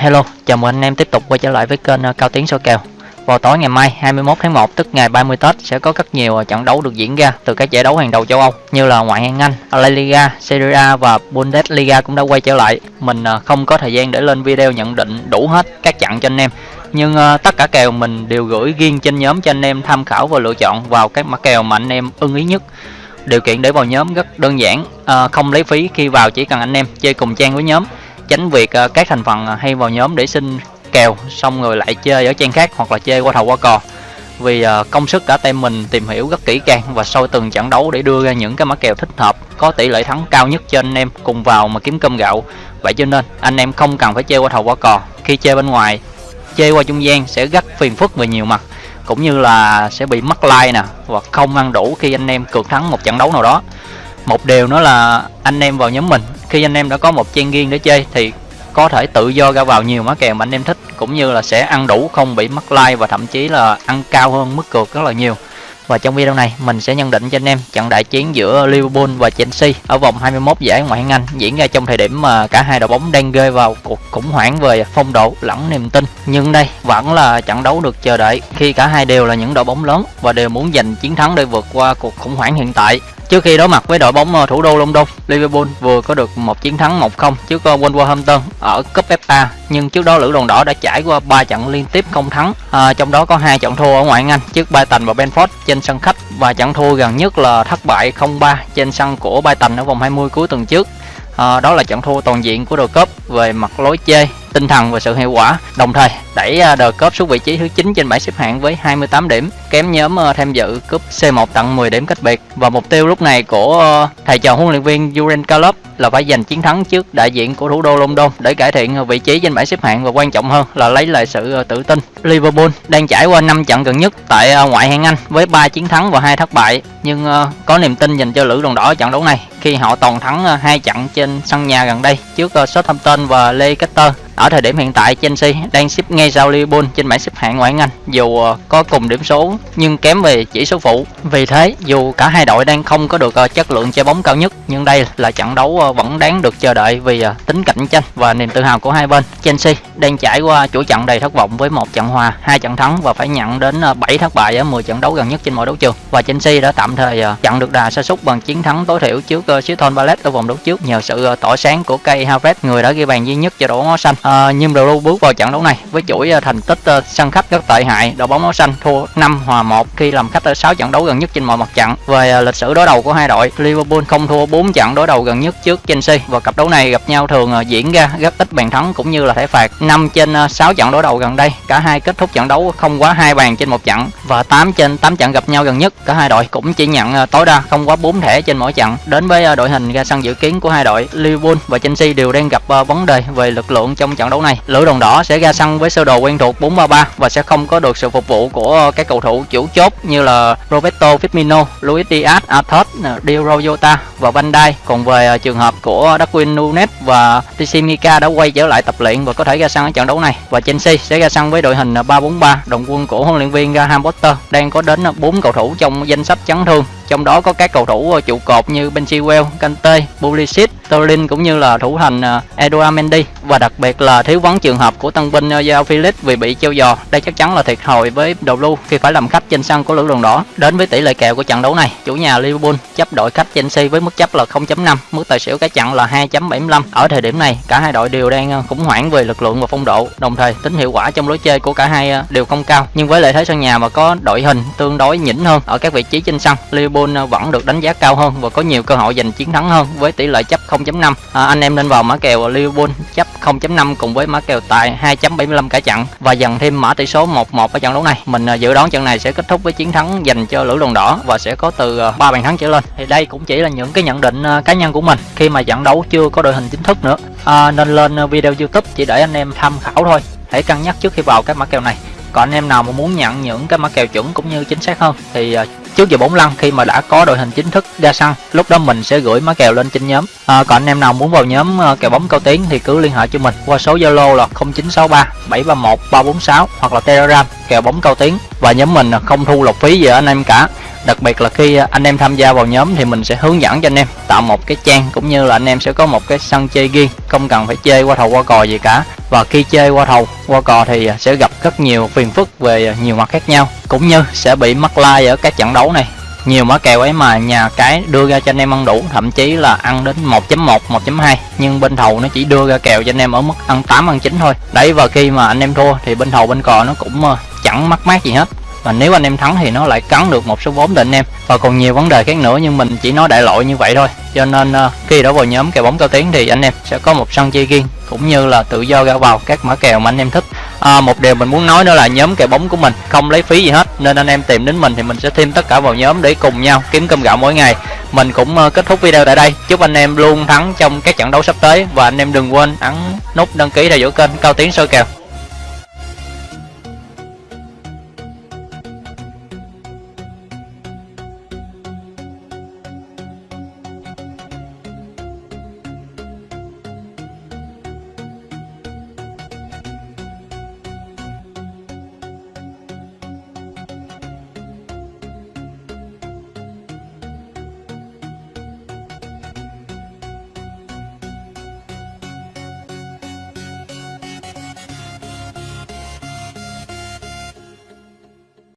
Hello, chào mừng anh em tiếp tục quay trở lại với kênh ờ, Cao Tiến Soi kèo. Vào tối ngày mai 21 tháng 1 tức ngày 30 Tết sẽ có rất nhiều ờ, trận đấu được diễn ra từ các giải đấu hàng đầu châu Âu như là ngoại hạng Anh, La Liga, Serie A và Bundesliga cũng đã quay trở lại. Mình ờ, không có thời gian để lên video nhận định đủ hết các trận cho anh em. Nhưng uh, tất cả kèo mình đều gửi riêng trên nhóm cho anh em tham khảo và lựa chọn vào các mã kèo mà anh em ưng ý nhất. Điều kiện để vào nhóm rất đơn giản, không lấy phí khi vào chỉ cần anh em chơi cùng trang với nhóm tránh việc ờ, các thành phần ờ, hay vào nhóm để xin kèo, xong rồi lại chơi ở trang khác hoặc là chơi qua thầu qua cò. Vì ờ, công sức cả team mình tìm hiểu rất kỹ càng và sau từng trận đấu để đưa ra những cái mã kèo thích hợp, có tỷ lệ thắng cao nhất cho anh em cùng vào mà kiếm cơm gạo. Vậy cho nên, anh em không cần phải chơi qua thầu qua cò. Khi chơi bên ngoài, chơi qua trung gian sẽ rất phiền phức về nhiều mặt, cũng như là sẽ bị mất like nè hoặc không ăn đủ khi anh em cược thắng một trận đấu nào đó. Một điều nữa là anh em vào nhóm mình khi anh em đã có một trang riêng để chơi thì có thể tự do ra vào nhiều mã kèo mà anh em thích, cũng như là sẽ ăn đủ không bị mất like và thậm chí là ăn cao hơn mức cược rất là nhiều và trong video này, mình sẽ nhận định cho anh em trận đại chiến giữa Liverpool và Chelsea ở vòng 21 giải ngoại hạng Anh diễn ra trong thời điểm mà cả hai đội bóng đang rơi vào cuộc khủng hoảng về phong độ lẫn niềm tin. Nhưng đây vẫn là trận đấu được chờ đợi khi cả hai đều là những đội bóng lớn và đều muốn giành chiến thắng để vượt qua cuộc khủng hoảng hiện tại. Trước khi đối mặt với đội bóng ờ, thủ đô London, Liverpool vừa có được một chiến thắng 1-0 trước ờ, Wolverhampton ở cúp FA, nhưng trước đó lữ đoàn đỏ đã trải qua 3 trận liên tiếp không thắng, à, trong đó có hai trận thua ở ngoại hạng Anh trước Brighton và Brentford trên sân khách và trận thua gần nhất là thất bại 0-3 trên sân của Brighton ở vòng 20 cuối tuần trước. À, đó là trận thua toàn diện của đội cúp về mặt lối chơi tinh thần và sự hiệu quả. Đồng thời, đẩy à, The Cup xuống vị trí thứ 9 trên bảng xếp hạng với 28 điểm, kém nhóm à, tham dự cúp C1 tận 10 điểm cách biệt. Và mục tiêu lúc này của à, thầy trò huấn luyện viên Jurgen Klopp là phải giành chiến thắng trước đại diện của thủ đô London để cải thiện vị trí trên bảng xếp hạng. Và quan trọng hơn là lấy lại sự tự tin. Liverpool đang trải qua 5 trận gần nhất tại ngoại hạng Anh với 3 chiến thắng và 2 thất bại. Nhưng có niềm tin dành cho lữ đoàn đỏ trận đấu này khi họ toàn thắng hai trận trên sân nhà gần đây trước Southampton và Leicester ở thời điểm hiện tại Chelsea đang xếp ngay sau Liverpool trên bảng xếp hạng ngoại hạng Anh dù ờ, có cùng điểm số nhưng kém về chỉ số phụ. Vì thế dù cả hai đội đang không có được ờ, chất lượng chơi bóng cao nhất nhưng đây là trận đấu ờ, vẫn đáng được chờ đợi vì tính cạnh tranh và niềm tự hào của hai bên. Chelsea đang trải qua chuỗi trận đầy thất vọng với một trận hòa, hai trận thắng và phải nhận đến 7 thất bại ở 10 trận đấu gần nhất trên mọi đấu trường. Và Chelsea đã tạm thời chặn được đà sa sút bằng chiến thắng tối thiểu trước Crystal Palace ở vòng đấu trước nhờ sự tỏa sáng của Kai Havertz người đã ghi bàn duy nhất cho đội bóng áo xanh. À, nhưng Blue bước vào trận đấu này với chuỗi ờ, thành tích ờ, sân khách rất tệ hại, đội bóng áo xanh thua 5 hòa 1 khi làm khách ở 6 trận đấu gần nhất trên mọi mặt trận. Về lịch sử đối đầu của hai đội, Liverpool không thua 4 trận đối đầu gần nhất trước Chelsea và cặp đấu này gặp nhau thường diễn ra rất ít bàn thắng cũng như là thẻ phạt. 5 trên 6 trận đối đầu gần đây, cả hai kết thúc trận đấu không quá hai bàn trên một trận và 8 trên 8 trận gặp nhau gần nhất, cả hai đội cũng chỉ nhận tối đa không quá 4 thẻ trên mỗi trận. Đến với đội hình ra sân dự kiến của hai đội, Liverpool và Chelsea đều đang gặp vấn đề về lực lượng trong trận đấu này. Lữ đoàn đỏ sẽ ra sân với sơ đồ quen thuộc 4-3-3 và sẽ không có được sự phục vụ của các cầu thủ chủ chốt như là Roberto Firmino, Luis Diaz, Athos, Diogo Jota và Van Dijk. Còn về à, trường hợp của Darwin Nunes và Tsimica đã quay trở lại tập luyện và có thể ra sân ở trận đấu này. Và Chelsea sẽ ra sân với đội hình à, 3-4-3. đồng quân của huấn luyện viên Graham Potter đang có đến à, 4 cầu thủ trong danh sách chấn thương trong đó có các cầu thủ ờ, trụ cột như Ben Chilwell, Kante, Pulisic, Sterling cũng như là thủ thành ờ, Eduard Mendy và đặc biệt là thiếu vắng trường hợp của tân binh ờ, Giao Felix vì bị treo giò. Đây chắc chắn là thiệt thòi với đầu lưu khi phải làm khách trên sân của lữ đoàn đỏ. Đến với tỷ lệ kèo của trận đấu này, chủ nhà Liverpool chấp đội khách Chelsea với mức chấp là 0.5, mức tài xỉu cả trận là 2.75. Ở thời điểm này, cả hai đội đều đang khủng hoảng về lực lượng và phong độ, đồng thời tính hiệu quả trong lối chơi của cả hai đều không cao. Nhưng với lợi thế sân nhà mà có đội hình tương đối nhỉnh hơn ở các vị trí trên sân, Liverpool Ờ, vẫn được đánh giá cao hơn và có nhiều cơ hội giành chiến thắng hơn với tỷ lệ chấp 0.5. À, anh em nên vào mã kèo Liverpool chấp 0.5 cùng với mã kèo tài 2.75 cả trận và dần thêm mã tỷ số 1-1 ở trận đấu này. Mình ờ, dự đoán trận này sẽ kết thúc với chiến thắng dành cho lữ đoàn đỏ và sẽ có từ ờ, 3 bàn thắng trở lên. Thì đây cũng chỉ là những cái nhận định cá nhân của mình khi mà trận đấu chưa có đội hình chính thức nữa. À, nên lên video YouTube chỉ để anh em tham khảo thôi. Hãy cân nhắc trước khi vào các mã kèo này. Còn anh em nào mà muốn nhận những cái mã kèo chuẩn cũng như chính xác hơn thì trước giờ 45 khi mà đã có đội hình chính thức ra sân lúc đó mình sẽ gửi má kèo lên trên nhóm. À, còn anh em nào muốn vào nhóm à, kèo bóng cao tiến thì cứ liên hệ cho mình qua số zalo là 0963 731 346 hoặc là telegram kèo bóng cao tiến. Và nhóm mình không thu lộc phí gì ở anh em cả. Đặc biệt là khi à, anh em tham gia vào nhóm thì mình sẽ hướng dẫn cho anh em tạo một cái trang cũng như là anh em sẽ có một cái sân chơi riêng không cần phải chơi qua thầu qua cò gì cả và khi chơi qua thầu, qua cò thì à, sẽ gặp rất nhiều phiền phức về à, nhiều mặt khác nhau, cũng như sẽ bị mắc lai ở các trận đấu này. Nhiều mã kèo ấy mà nhà cái đưa ra cho anh em ăn đủ, thậm chí là ăn đến 1.1 1.2 nhưng bên thầu nó chỉ đưa ra kèo cho anh em ở mức ăn 8 ăn 9 thôi. Đấy, và khi mà anh em thua thì bên thầu bên cò nó cũng ờ, chẳng mắc mát gì hết và nếu anh em thắng thì nó lại cắn được một số vốn định em. Và còn nhiều vấn đề khác nữa nhưng mình chỉ nói đại loại như vậy thôi. Cho nên uh, khi đã vào nhóm kèo bóng cao tiến thì anh em sẽ có một sân chơi riêng cũng như là tự do ra vào các mã kèo mà anh em thích. À, một điều mình muốn nói nữa là nhóm kèo bóng của mình không lấy phí gì hết nên anh em tìm đến mình thì mình sẽ thêm tất cả vào nhóm để cùng nhau kiếm cơm gạo mỗi ngày. Mình cũng uh, kết thúc video tại đây. Chúc anh em luôn thắng trong các trận đấu sắp tới. Và anh em đừng quên ấn nút đăng ký theo dõi kênh cao tiến soi kèo.